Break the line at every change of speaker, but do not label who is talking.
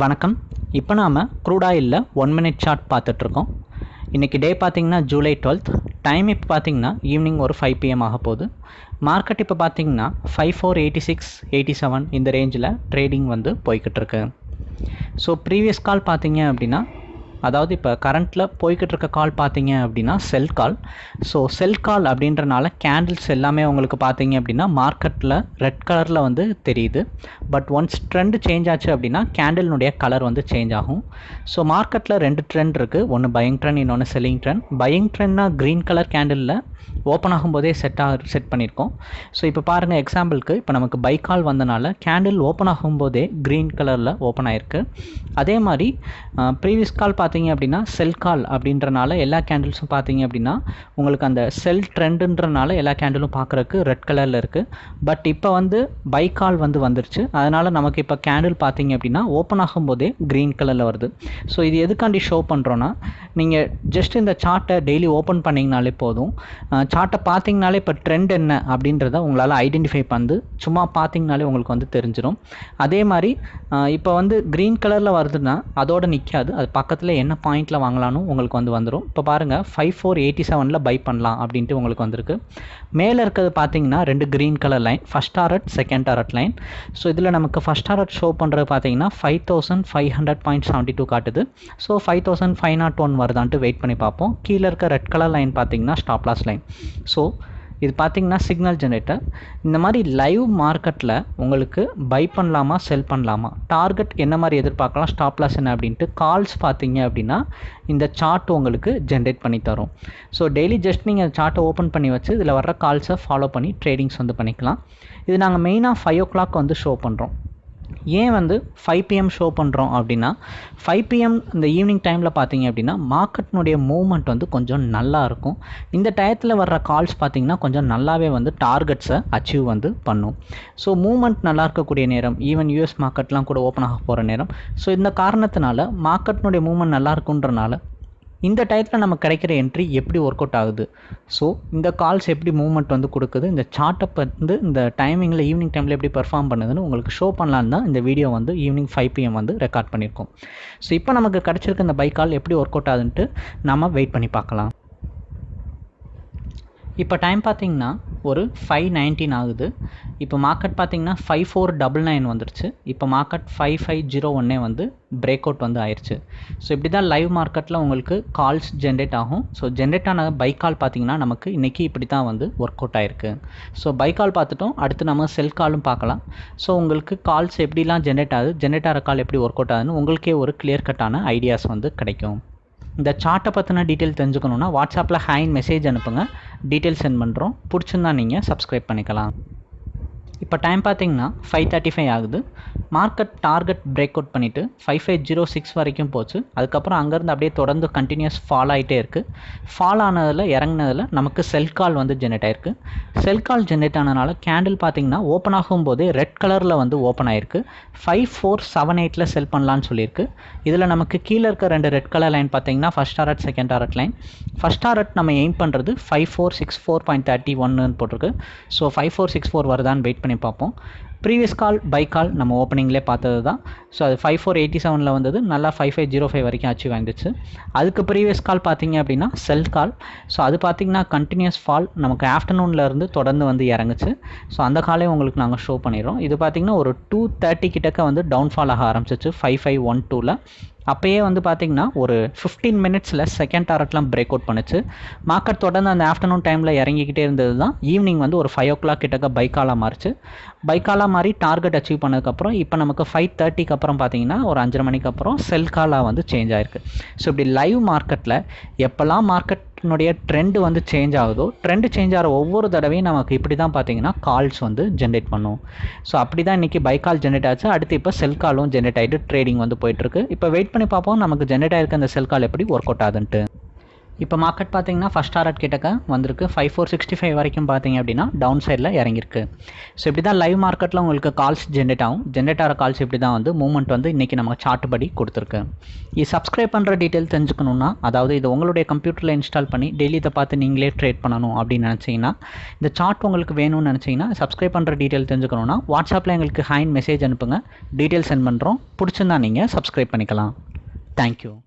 வணக்கம். இப்போ நாம் க்ரூட் ஒன் மினிட் சார்ட் பார்த்துட்ருக்கோம். இன்றைக்கி டே பார்த்திங்கன்னா ஜூலை டுவெல்த். டைம் இப்போ பார்த்தீங்கன்னா ஈவினிங் ஒரு ஃபைவ் பிஎம் ஆக போகுது. மார்க்கெட் இப்போ பார்த்தீங்கன்னா five four eighty six eighty seven இந்த ரேஞ்சில் ட்ரேடிங் வந்து போய்கிட்டு இருக்கு ஸோ ப்ரீவியஸ் கால் பார்த்தீங்க அப்படின்னா அதாவது இப்போ கரண்ட்டில் போய்கிட்டு இருக்க கால் பார்த்தீங்க அப்படின்னா செல் கால் ஸோ செல் கால் அப்படின்றனால கேண்டில்ஸ் எல்லாமே உங்களுக்கு பார்த்தீங்க அப்படின்னா மார்க்கெட்டில் ரெட் கலரில் வந்து தெரியுது. பட் ஒன்ஸ் ட்ரெண்ட் சேஞ்ச் ஆச்சு அப்படின்னா கேண்டில்னுடைய கலர் வந்து சேஞ்ச் ஆகும். ஸோ மார்க்கெட்டில் ரெண்டு ட்ரெண்ட் இருக்குது ஒன்று பயிங் ட்ரெண்ட் இன்னொன்று செல்லிங் ட்ரெண்ட் பயிங் ட்ரெண்ட்னா க்ரீன் கலர் கேண்டிலில் ஓப்பன் ஆகும்போதே செட் ஆக செட் பண்ணியிருக்கோம் ஸோ இப்போ பாருங்கள் எக்ஸாம்பிளுக்கு இப்போ நமக்கு பை கால் வந்தனால கேண்டில் ஓப்பன் ஆகும்போதே க்ரீன் கலரில் ஓப்பன் ஆயிருக்கு. அதே மாதிரி ப்ரீவியஸ் கால் பார்த்தீங்க அப்படின்னா செல் கால் அப்படின்றனால எல்லா கேண்டில்ஸும் பார்த்தீங்க அப்படின்னா உங்களுக்கு அந்த செல் ட்ரெண்டுன்றனால எல்லா கேண்டிலும் பார்க்குறக்கு ரெட் கலரில் இருக்குது பட் இப்போ வந்து பை கால் வந்து வந்துருச்சு. அதனால் நமக்கு இப்போ கேண்டில் பார்த்தீங்க அப்படின்னா ஓப்பன் ஆகும்போதே க்ரீன் கலரில் வருது. ஸோ இது எதுக்காண்டி ஷோ பண்ணுறோன்னா நீங்கள் ஜஸ்ட் இந்த சார்ட்டை டெய்லி ஓப்பன் பண்ணிங்கனாலே போதும். சார்ட்டை பார்த்தீங்கனாலே இப்போ ட்ரெண்ட் என்ன அப்படின்றத உங்களால் ஐடென்டிஃபை பண்ணு சும்மா பார்த்தீங்கனாலே உங்களுக்கு வந்து தெரிஞ்சிடும் அதே மாதிரி இப்போ வந்து க்ரீன் கலரில் வருதுன்னா அதோட நிற்காது அது பக்கத்தில் என்ன பாயிண்டில் வாங்கலாம்னு உங்களுக்கு வந்து வந்துடும் இப்போ பாருங்கள் ஃபைவ் ஃபோர் எயிட்டி செவனில் பை பண்ணலாம் அப்படின்ட்டு உங்களுக்கு வந்திருக்கு. மேலே இருக்கிறது பார்த்தீங்கன்னா ரெண்டு green colour line first target second target line so இதில் நமக்கு ஃபஸ்ட் டாரட் ஷோ பண்ணுறது பார்த்தீங்கன்னா five thousand five hundred point seventy two காட்டுது. So five thousand five nought one வருதான்ட்டு wait பண்ணி பார்ப்போம். கீழே இருக்க ரெட் கலர் லைன் பார்த்தீங்கன்னா ஸ்டாப்லாஸ் லைன் ஸோ இது பார்த்தீங்கன்னா சிக்னல் ஜென்ரேட்டர் இந்த மாதிரி லைவ் மார்க்கெட்டில் உங்களுக்கு பை பண்ணலாமா செல் பண்ணலாமா? டார்கெட் என்ன மாதிரி எதிர்பார்க்கலாம் ஸ்டாப் லாஸ் என்ன அப்படின்ட்டு கால்ஸ் பார்த்தீங்க அப்படின்னா இந்த சார்ட் உங்களுக்கு ஜென்ரேட் பண்ணி தரும். ஸோ டெய்லி ஜஸ்ட் நீங்கள் சார்ட்டை ஓப்பன் பண்ணி வச்சு இதில் வர்ற கால்ஸை ஃபாலோ பண்ணி ட்ரேடிங்ஸ் வந்து பண்ணிக்கலாம். இது நாங்கள் மெயினாக ஃபைவ் ஓ கிளாக் வந்து ஷோ பண்ணுறோம் ஏன் வந்து ஃபைவ் பிஎம் ஷோ பண்ணுறோம் அப்படின்னா ஃபைவ் பிஎம் இந்த ஈவினிங் டைமில் பார்த்தீங்க அப்படின்னா மார்க்கெட்னுடைய மூவ்மெண்ட் வந்து கொஞ்சம் நல்லா இருக்கும். இந்த டயத்தில் வர்ற கால்ஸ் பார்த்தீங்கன்னா கொஞ்சம் நல்லாவே வந்து டார்கெட்ஸை அச்சீவ் வந்து பண்ணும். ஸோ மூவ்மெண்ட் நல்லா இருக்கக்கூடிய நேரம் ஈவன் யூஎஸ் மார்க்கெட்லாம் கூட ஓப்பன் ஆக போகிற நேரம். ஸோ இந்த காரணத்தினால மார்க்கெட்னுடைய மூவ்மெண்ட் நல்லா இருக்குன்றனால இந்த டயத்தில் நம்ம கிடைக்கிற என்ட்ரி எப்படி ஒர்க் அவுட் ஆகுது? ஸோ இந்த கால்ஸ் எப்படி மூவ்மெண்ட் வந்து கொடுக்குது? இந்த சார்ட்டப் வந்து இந்த டைமிங்கில் ஈவினிங் டைமில் எப்படி பெர்ஃபார்ம் பண்ணுதுன்னு உங்களுக்கு ஷோ பண்ணலான்னு தான் இந்த வீடியோ வந்து ஈவினிங் ஃபைவ் பிஎம் வந்து ரெக்கார்ட் பண்ணியிருக்கோம். ஸோ இப்போ நமக்கு கிடச்சிருக்க இந்த பை கால் எப்படி ஒர்க் அவுட் ஆகுதுன்ட்டு நம்ம வெயிட் பண்ணி பார்க்கலாம். இப்போ டைம் பார்த்தீங்கன்னா ஒரு ஃபைவ் நைன்டீன் ஆகுது. இப்போ மார்க்கெட் பார்த்தீங்கன்னா ஃபைவ் ஃபோர் டபுள் நைன் வந்துருச்சு. இப்போ மார்க்கெட் ஃபைவ் ஃபைவ் ஜீரோ ஒன்னே வந்து பிரேக் அவுட் வந்து ஆயிடுச்சு ஸோ இப்படி தான் லைவ் மார்க்கெட்டில் உங்களுக்கு கால்ஸ் ஜென்ரேட் ஆகும். ஸோ ஜென்ரேட் ஆன பை கால் பார்த்தீங்கன்னா நமக்கு இன்றைக்கி இப்படி தான் வந்து ஒர்க் அவுட் ஆயிருக்கு. ஸோ பை கால் பார்த்துட்டோம். அடுத்து நம்ம செல் காலும் பார்க்கலாம். ஸோ உங்களுக்கு கால்ஸ் எப்படிலாம் ஜென்ரேட் ஆகுது? ஜென்ரேட் ஆகிற கால் எப்படி ஒர்க் அவுட் ஆகுதுன்னு உங்களுக்கே ஒரு கிளியர் கட்டான ஐடியாஸ் வந்து கிடைக்கும். இந்த சார்ட்டை பற்றின டீட்டெயில் தெரிஞ்சுக்கணுன்னா வாட்ஸ்அப்பில் ஹேண்ட் மெசேஜ் அனுப்புங்க. டீட்டெயில் சென்ட் பண்ணுறோம் பிடிச்சிருந்தா நீங்கள் சப்ஸ்கிரைப் பண்ணிக்கலாம். இப்போ டைம் பார்த்தீங்கன்னா ஃபைவ் தேர்ட்டி ஃபைவ் ஆகுது. மார்க்கெட் டார்கெட் பிரேக் அவுட் பண்ணிவிட்டு ஃபைவ் ஃபைவ் ஜீரோ சிக்ஸ் வரைக்கும் போச்சு. அதுக்கப்புறம் அங்கேருந்து அப்படியே தொடர்ந்து கண்டினியூஸ் ஃபால் ஆகிட்டே இருக்குது ஃபால் ஆனதில் இறங்கினதில் நமக்கு செல் கால் வந்து ஜென்ரேட் ஆயிருக்கு. செல் கால் ஜென்ரேட் ஆனதுனால கேண்டில் பார்த்தீங்கன்னா ஓப்பன் ஆகும்போதே ரெட் கலரில் வந்து ஓப்பன் ஆயிருக்கு. ஃபைவ் ஃபோர் செவன் எயிட்டில் செல் பண்ணலான்னு சொல்லியிருக்கு. இதில் நமக்கு கீழே இருக்க ரெண்டு ரெட் கலர் லைன் பார்த்தீங்கன்னா first target second target line first target நம்ம எய்ம் பண்ணுறது five four six four point thirty ஒன்னு போட்டிருக்கு. So five four six four வருதான்னு வெயிட் பண்ணி பார்ப்போம். ப்ரீவியஸ் கால் பை கால் நம்ம ஓப்பனிங்லேயே பார்த்தது தான். ஸோ அது ஃபைவ் ஃபோர் எயிட்டி செவனில் வந்தது. நல்லா ஃபைவ் ஃபைவ் ஜீரோ ஃபைவ் வரைக்கும் அச்சீவ் ஆயிருந்துச்சு அதுக்கு ப்ரீவியஸ் கால் பார்த்தீங்க அப்படின்னா செல் கால் ஸோ அது பார்த்தீங்கன்னா கண்டினியூஸ் ஃபால் நமக்கு ஆஃப்டர்நூன்லேருந்து தொடர்ந்து வந்து இறங்குச்சு. ஸோ அந்த காலே உங்களுக்கு நாங்கள் ஷோ பண்ணிடுறோம். இது பார்த்திங்கன்னா ஒரு டூ தேர்ட்டி கிட்டக்க வந்து டவுன்ஃபால் ஆக ஆரம்பிச்சிச்சு ஃபைவ் ஃபைவ் ஒன் டூவில் அப்போயே வந்து பார்த்திங்கன்னா ஒரு ஃபிஃப்டீன் மினிட்ஸில் செகண்ட் டாரட்லாம் பிரேக் அவுட் பண்ணுச்சு. மார்க்கெட் தொடர்ந்து அந்த ஆஃப்டர்நூன் டைமில் இறங்கிக்கிட்டே இருந்தது தான் ஈவினிங் வந்து ஒரு ஃபைவ் ஓ கிளாக் கிட்டக்க பைக்காலாக மாறிச்சு. பைக்காலாக மாறி டார்கெட் அச்சீவ் பண்ணதுக்கப்புறம் இப்போ நமக்கு ஃபைவ் தேர்ட்டிக்கு அப்புறம் பார்த்தீங்கன்னா ஒரு அஞ்சரை மணிக்கு அப்புறம் செல் காலாக வந்து சேஞ்ச் ஆயிருக்கு. ஸோ இப்படி லைவ் மார்க்கெட்டில் எப்போல்லாம் மார்க்கெட் மார்க்கெட்னுடைய ட்ரெண்டு வந்து சேஞ்ச் ஆகுதோ ட்ரெண்டு சேஞ்ச் ஆகிற ஒவ்வொரு தடவையும் நமக்கு இப்படி தான் பார்த்தீங்கன்னா கால்ஸ் வந்து ஜென்ரேட் பண்ணும். ஸோ அப்படி தான் இன்றைக்கி பை கால் ஜென்ரேட் ஆச்சு. அடுத்து இப்போ செல் காலும் ஜென்ரேட் ஆகிட்டு ட்ரேடிங் வந்து போயிட்டுருக்கு இப்போ வெயிட் பண்ணி பார்ப்போம் நமக்கு ஜென்ரேட் ஆகிருக்க அந்த செல் கால் எப்படி ஒர்க் அவுட் ஆகுதுன்ட்டு. இப்போ மார்க்கெட் பார்த்தீங்கன்னா ஃபஸ்ட் டாரட் கிட்டக்க வந்திருக்கு. ஃபைவ் ஃபோர் சிக்ஸ்டி ஃபைவ் வரைக்கும் பார்த்தீங்க அப்படின்னா டவுன் சைடில் இறங்கியிருக்கு. ஸோ இப்படி தான் லைவ் மார்க்கெட்டில் உங்களுக்கு கால்ஸ் ஜென்ரேட் ஆகும். ஜென்ரேட் ஆகிற கால்ஸ் இப்படி தான் வந்து மூவ்மெண்ட் வந்து இன்றைக்கி நம்ம சார்ட் படி கொடுத்துருக்கு. இது சப்ஸ்கிரைப் பண்ணுற டீட்டெயில் தெரிஞ்சுக்கணுன்னா அதாவது இது உங்களுடைய கம்ப்யூட்டரில் இன்ஸ்டால் பண்ணி டெய்லி இதை பார்த்து நீங்களே ட்ரேட் பண்ணணும் அப்படின்னு நினச்சிங்கன்னா இந்த சார்ட் உங்களுக்கு வேணும்னு நினச்சிங்கன்னா சப்ஸ்கிரைப் பண்ணுற டீட்டெயில் தெரிஞ்சுக்கணுன்னா வாட்ஸ்அப்பில் எங்களுக்கு ஹைன் மெசேஜ் அனுப்புங்க. டீட்டெயில் சென்ட் பண்ணுறோம் பிடிச்சிருந்தா நீங்கள் சப்ஸ்கிரைப் பண்ணிக்கலாம். தேங்க்யூ